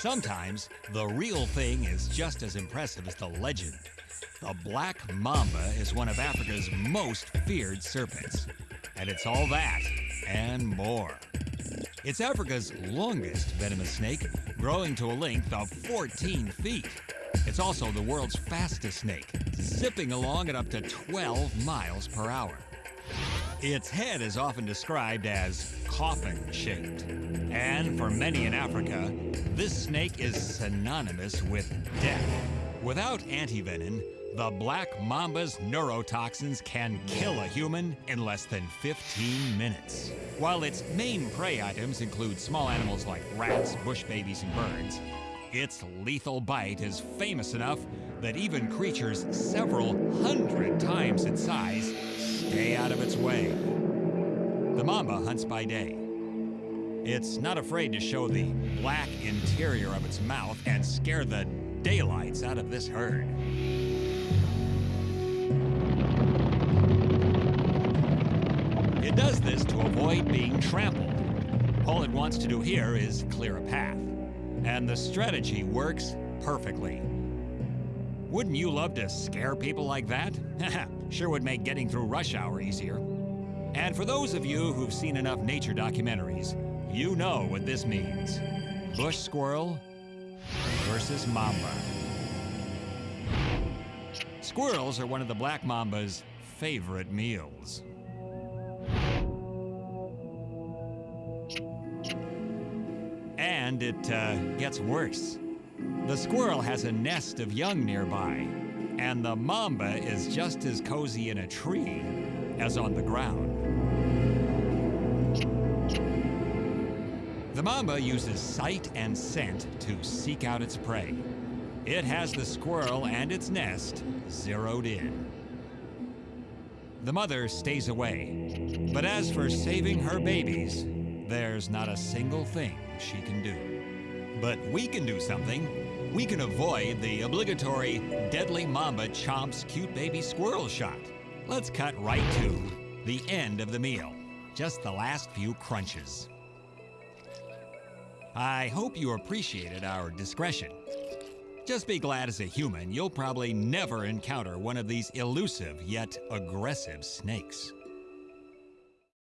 Sometimes the real thing is just as impressive as the legend. The black mamba is one of Africa's most feared serpents. And it's all that and more. It's Africa's longest venomous snake, growing to a length of 14 feet. It's also the world's fastest snake, zipping along at up to 12 miles per hour. Its head is often described as coffin shaped. And for many in Africa, this snake is synonymous with death. Without antivenin, the black mamba's neurotoxins can kill a human in less than 15 minutes. While its main prey items include small animals like rats, bush babies, and birds, its lethal bite is famous enough that even creatures several hundred times its size stay out of its way. The mamba hunts by day. It's not afraid to show the black interior of its mouth and scare the daylights out of this herd. It does this to avoid being trampled. All it wants to do here is clear a path. And the strategy works perfectly. Wouldn't you love to scare people like that? sure would make getting through rush hour easier. And for those of you who've seen enough nature documentaries, you know what this means. Bush squirrel versus mamba. Squirrels are one of the black mamba's favorite meals. And it uh, gets worse. The squirrel has a nest of young nearby, and the mamba is just as cozy in a tree as on the ground. The mamba uses sight and scent to seek out its prey. It has the squirrel and its nest zeroed in. The mother stays away, but as for saving her babies, there's not a single thing she can do. But we can do something. We can avoid the obligatory deadly mamba chomps cute baby squirrel shot. Let's cut right to the end of the meal. Just the last few crunches. I hope you appreciated our discretion. Just be glad as a human you'll probably never encounter one of these elusive yet aggressive snakes.